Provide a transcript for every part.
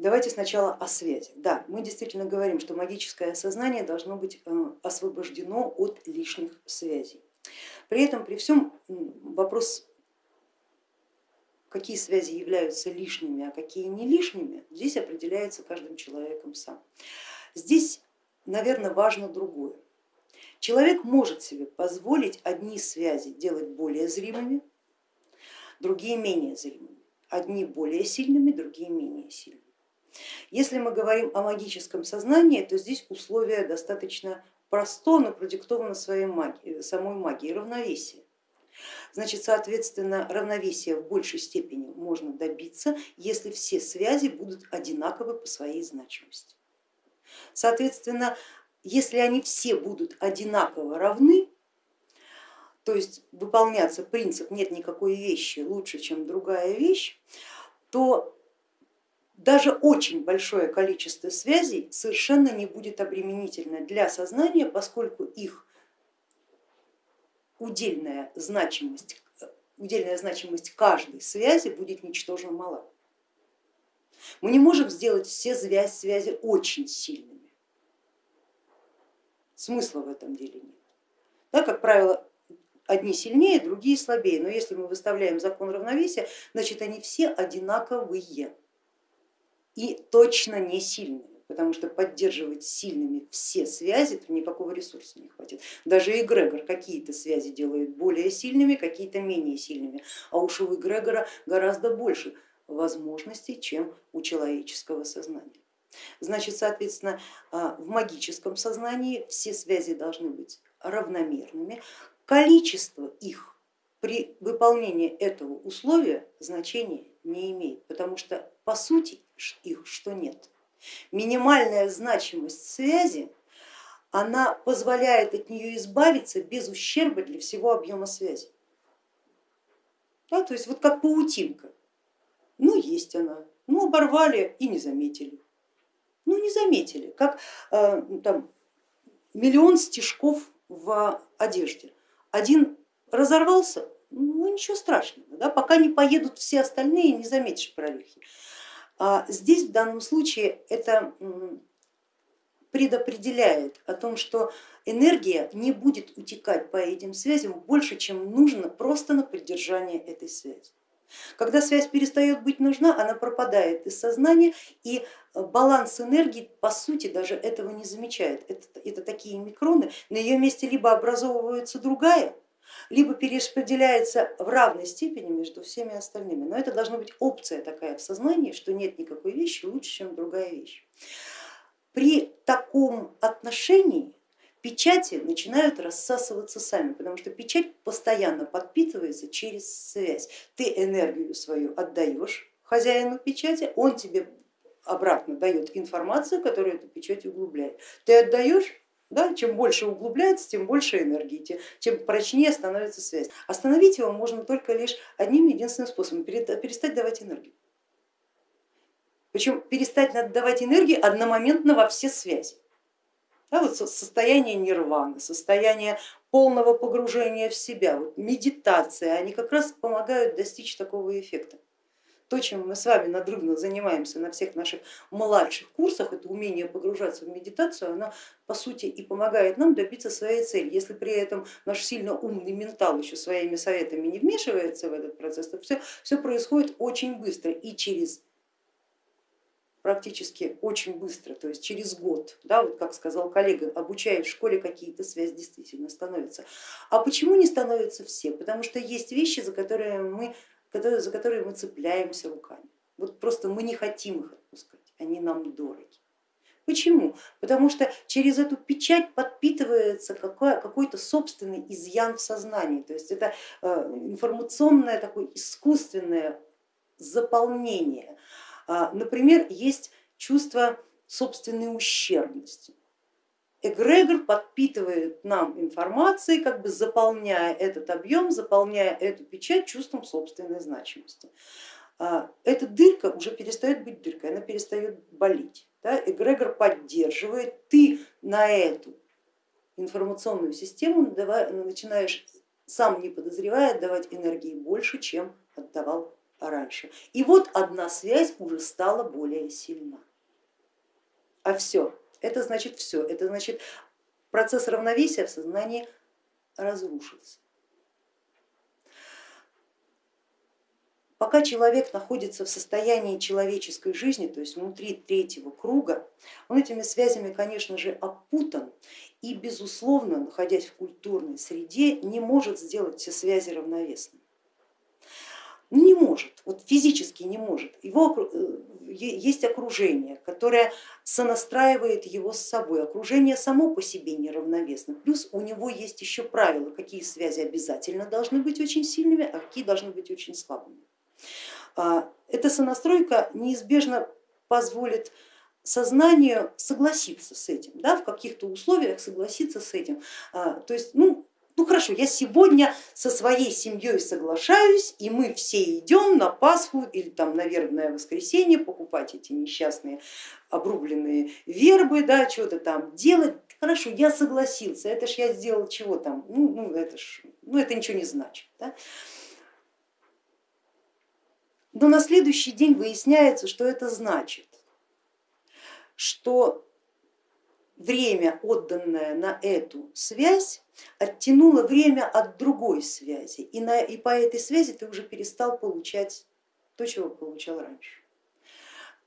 Давайте сначала о связи. Да, мы действительно говорим, что магическое сознание должно быть э, освобождено от лишних связей. При этом, при всем вопрос, какие связи являются лишними, а какие не лишними, здесь определяется каждым человеком сам. Здесь, наверное, важно другое. Человек может себе позволить одни связи делать более зримыми, другие менее зримыми, одни более сильными, другие менее сильными. Если мы говорим о магическом сознании, то здесь условие достаточно просто, но продиктовано своей магией, самой магией равновесия. Значит, соответственно, равновесия в большей степени можно добиться, если все связи будут одинаковы по своей значимости. Соответственно, если они все будут одинаково равны, то есть выполняться принцип нет никакой вещи лучше, чем другая вещь, то даже очень большое количество связей совершенно не будет обременительно для сознания, поскольку их удельная значимость, удельная значимость каждой связи будет ничтожно мала. Мы не можем сделать все связи, связи очень сильными. Смысла в этом деле нет. Да, как правило, одни сильнее, другие слабее, но если мы выставляем закон равновесия, значит они все одинаковые и точно не сильные, потому что поддерживать сильными все связи, то никакого ресурса не хватит. Даже эгрегор какие-то связи делает более сильными, какие-то менее сильными, а уж у эгрегора гораздо больше возможностей, чем у человеческого сознания. Значит, соответственно, а, в магическом сознании все связи должны быть равномерными, количество их при выполнении этого условия значения не имеет, потому что по сути их что нет. Минимальная значимость связи, она позволяет от нее избавиться без ущерба для всего объема связи. Да, то есть вот как паутинка, ну есть она, ну оборвали и не заметили. Ну не заметили, как э, там, миллион стежков в одежде. Один разорвался, ну ничего страшного, да, пока не поедут все остальные, не заметишь прорехи. А здесь в данном случае это предопределяет о том, что энергия не будет утекать по этим связям больше, чем нужно просто на поддержание этой связи. Когда связь перестает быть нужна, она пропадает из сознания и баланс энергии по сути даже этого не замечает. Это, это такие микроны, на ее месте либо образовывается другая, либо перераспределяется в равной степени между всеми остальными. Но это должна быть опция такая в сознании, что нет никакой вещи лучше, чем другая вещь. При таком отношении печати начинают рассасываться сами, потому что печать постоянно подпитывается через связь. Ты энергию свою отдаешь хозяину печати, он тебе обратно дает информацию, которая эту печать углубляет. Ты отдаешь, да, чем больше углубляется, тем больше энергии, тем прочнее становится связь. Остановить его можно только лишь одним единственным способом, перестать давать энергию. Причем перестать отдавать энергию одномоментно во все связи. Да, вот состояние нирваны, состояние полного погружения в себя, вот медитация, они как раз помогают достичь такого эффекта то, чем мы с вами надрывно занимаемся на всех наших младших курсах, это умение погружаться в медитацию, она по сути и помогает нам добиться своей цели. Если при этом наш сильно умный ментал еще своими советами не вмешивается в этот процесс, то все, все происходит очень быстро и через практически очень быстро, то есть через год, да, вот как сказал коллега, обучая в школе какие-то связи действительно становятся. А почему не становятся все? Потому что есть вещи, за которые мы за которые мы цепляемся руками. Вот просто мы не хотим их отпускать, они нам дороги. Почему? Потому что через эту печать подпитывается какой-то собственный изъян в сознании, то есть это э, информационное такое искусственное заполнение. А, например, есть чувство собственной ущербности эгрегор подпитывает нам информацией, как бы заполняя этот объем, заполняя эту печать чувством собственной значимости. А, эта дырка уже перестает быть дыркой, она перестает болеть. Да? Эгрегор поддерживает, ты на эту информационную систему начинаешь, сам не подозревая, отдавать энергии больше, чем отдавал раньше. И вот одна связь уже стала более сильна. А все, это значит все, это значит процесс равновесия в сознании разрушился. Пока человек находится в состоянии человеческой жизни, то есть внутри третьего круга, он этими связями, конечно же, опутан и, безусловно, находясь в культурной среде, не может сделать все связи равновесными. Не может, вот физически не может. Его, э, есть окружение, которое сонастраивает его с собой. Окружение само по себе неравновесно. Плюс у него есть еще правила, какие связи обязательно должны быть очень сильными, а какие должны быть очень слабыми. А, эта сонастройка неизбежно позволит сознанию согласиться с этим, да, в каких-то условиях согласиться с этим. А, то есть, ну, ну хорошо, я сегодня со своей семьей соглашаюсь, и мы все идем на Пасху или там на вербное воскресенье покупать эти несчастные обрубленные вербы, да, что-то там делать. Хорошо, я согласился, это ж я сделал чего там, ну, ну, это, ж, ну это ничего не значит. Да? Но на следующий день выясняется, что это значит, что время, отданное на эту связь, оттянуло время от другой связи, и, на, и по этой связи ты уже перестал получать то, чего получал раньше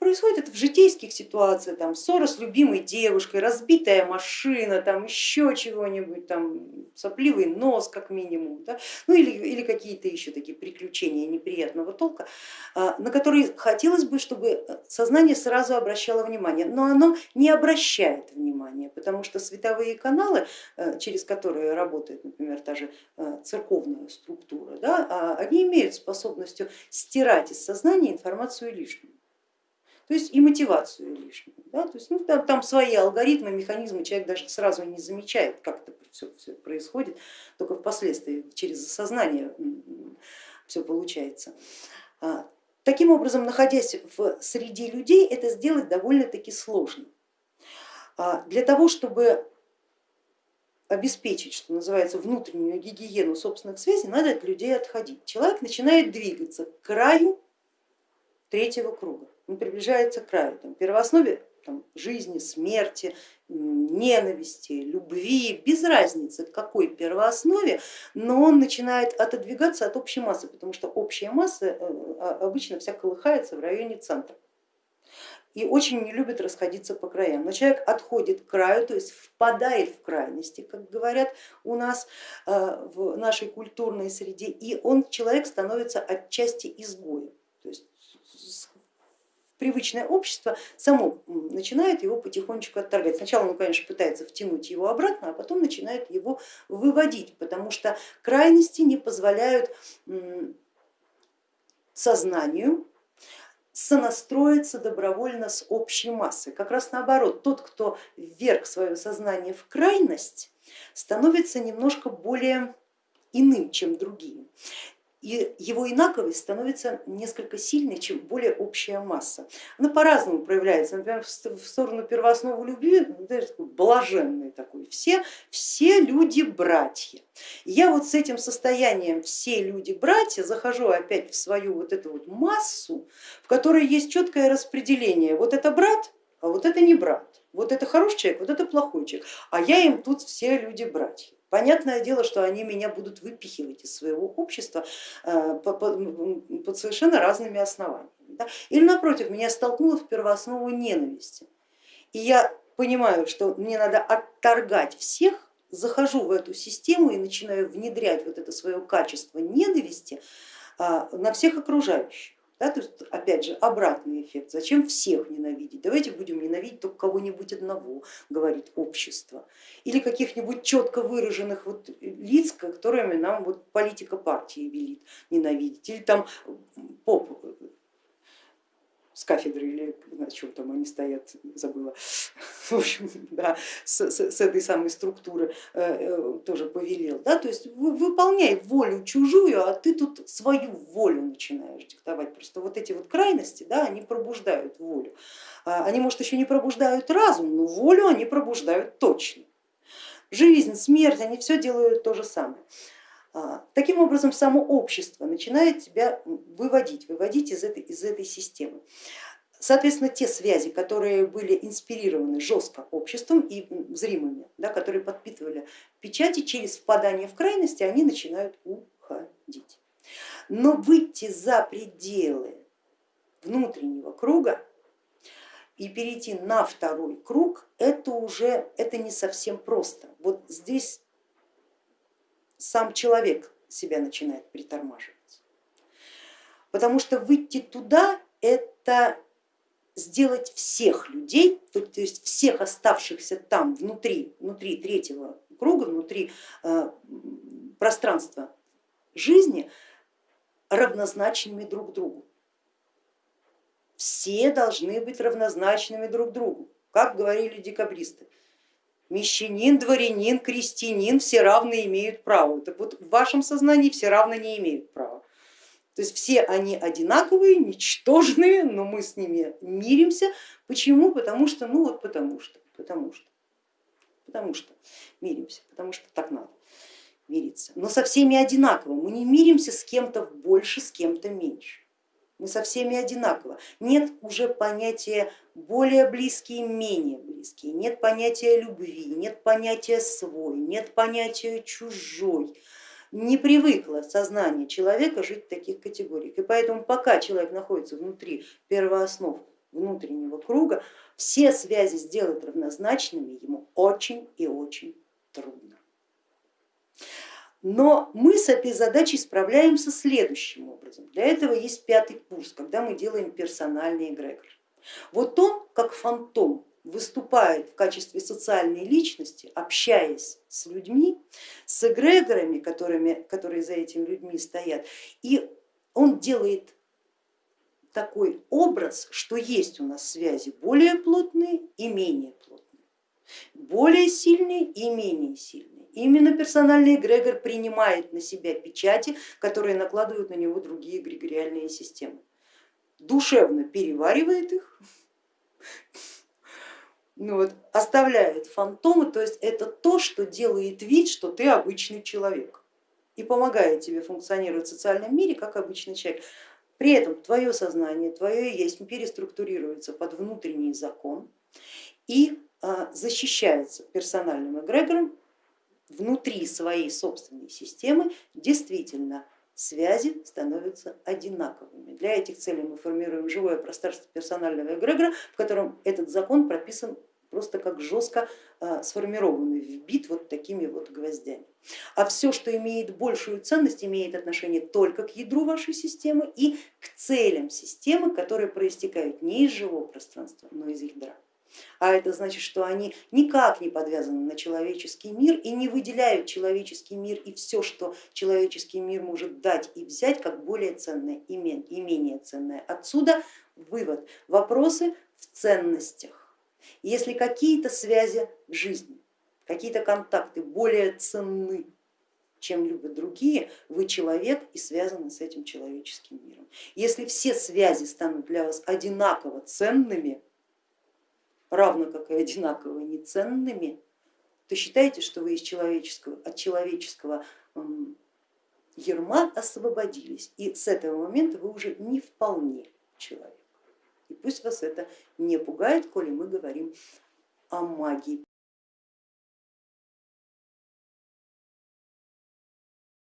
происходит в житейских ситуациях, там ссора с любимой девушкой, разбитая машина, там еще чего-нибудь, там сопливый нос как минимум, да? ну или, или какие-то еще такие приключения неприятного толка, а, на которые хотелось бы, чтобы сознание сразу обращало внимание, но оно не обращает внимания, потому что световые каналы, э, через которые работает, например, та же э, церковная структура, да, а, они имеют способностью стирать из сознания информацию лишнюю то есть и мотивацию лишнюю. Да? То есть, ну, там, там свои алгоритмы, механизмы, человек даже сразу не замечает, как это все, все происходит, только впоследствии через сознание все получается. А, таким образом, находясь в среде людей, это сделать довольно-таки сложно. А, для того, чтобы обеспечить, что называется, внутреннюю гигиену собственных связей, надо от людей отходить. Человек начинает двигаться к краю третьего круга он приближается к краю. Там, первооснове там, жизни, смерти, ненависти, любви, без разницы какой первооснове, но он начинает отодвигаться от общей массы, потому что общая масса э, а, обычно вся колыхается в районе центра и очень не любит расходиться по краям. Но человек отходит к краю, то есть впадает в крайности, как говорят у нас э, в нашей культурной среде, и он, человек становится отчасти изгоем. Привычное общество само начинает его потихонечку отторгать. Сначала он, конечно, пытается втянуть его обратно, а потом начинает его выводить, потому что крайности не позволяют сознанию сонастроиться добровольно с общей массой. Как раз наоборот, тот, кто вверх свое сознание в крайность, становится немножко более иным, чем другие и его инаковость становится несколько сильнее, чем более общая масса. Она по-разному проявляется, например, в сторону первоосновы любви, ну, такой блаженный такой, все, все люди братья. я вот с этим состоянием все люди братья захожу опять в свою вот эту вот массу, в которой есть четкое распределение, вот это брат, а вот это не брат, вот это хороший человек, вот это плохой человек, а я им тут все люди братья. Понятное дело, что они меня будут выпихивать из своего общества э, под совершенно разными основаниями. Или напротив, меня столкнуло в первооснову ненависти. И я понимаю, что мне надо отторгать всех, захожу в эту систему и начинаю внедрять вот это свое качество ненависти э, на всех окружающих. Да, то есть опять же обратный эффект, зачем всех ненавидеть, давайте будем ненавидеть только кого-нибудь одного, говорит общество, или каких-нибудь четко выраженных вот лиц, которыми нам вот политика партии велит ненавидеть, или там поп с кафедры или на чем там они стоят, забыла, в общем, да, с, с, с этой самой структуры э, э, тоже повелел. Да? То есть выполняй волю чужую, а ты тут свою волю начинаешь диктовать. Просто вот эти вот крайности, да, они пробуждают волю. А, они, может, еще не пробуждают разум, но волю они пробуждают точно. Жизнь, смерть, они все делают то же самое. А, таким образом, само общество начинает тебя выводить, выводить из этой, из этой системы. Соответственно, те связи, которые были инспирированы жестко обществом и зримыми, да, которые подпитывали печати, через впадание в крайности они начинают уходить. Но выйти за пределы внутреннего круга и перейти на второй круг, это уже это не совсем просто. Вот здесь сам человек себя начинает притормаживать. Потому что выйти туда это сделать всех людей, то, есть всех оставшихся там внутри, внутри третьего круга, внутри э, пространства жизни равнозначными друг другу. Все должны быть равнозначными друг другу, как говорили декабристы. Мещанин, дворянин, крестьянин, все равны имеют право. Так вот в вашем сознании все равно не имеют права. То есть все они одинаковые, ничтожные, но мы с ними миримся. Почему? Потому что, ну вот потому что, потому что, потому что миримся, потому что так надо мириться. Но со всеми одинаково, мы не миримся с кем-то больше, с кем-то меньше. Мы со всеми одинаково. Нет уже понятия более близкие, менее близкие, нет понятия любви, нет понятия свой, нет понятия чужой не привыкло сознание человека жить в таких категориях. И поэтому пока человек находится внутри первооснов внутреннего круга, все связи сделать равнозначными ему очень и очень трудно. Но мы с этой задачей справляемся следующим образом. Для этого есть пятый курс, когда мы делаем персональный эгрегор. Вот он, как фантом, выступает в качестве социальной личности, общаясь с людьми, с эгрегорами, которыми, которые за этими людьми стоят, и он делает такой образ, что есть у нас связи более плотные и менее плотные, более сильные и менее сильные. Именно персональный эгрегор принимает на себя печати, которые накладывают на него другие эгрегориальные системы. Душевно переваривает их, ну вот, оставляет фантомы, то есть это то, что делает вид, что ты обычный человек и помогает тебе функционировать в социальном мире как обычный человек. При этом твое сознание, твое есть переструктурируется под внутренний закон и а, защищается персональным эгрегором внутри своей собственной системы действительно связи становятся одинаковыми. Для этих целей мы формируем живое пространство персонального эгрегора, в котором этот закон прописан просто как жестко а, сформированный, вбит вот такими вот гвоздями. А все, что имеет большую ценность, имеет отношение только к ядру вашей системы и к целям системы, которые проистекают не из живого пространства, но из ядра. А это значит, что они никак не подвязаны на человеческий мир и не выделяют человеческий мир и все, что человеческий мир может дать и взять, как более ценное и менее ценное. Отсюда вывод, вопросы в ценностях. Если какие-то связи в жизни, какие-то контакты более ценны, чем любят другие, вы человек и связаны с этим человеческим миром. Если все связи станут для вас одинаково ценными, равно как и одинаково неценными, то считайте, что вы из человеческого, от человеческого ерма освободились, и с этого момента вы уже не вполне человек. И пусть вас это не пугает, коли мы говорим о магии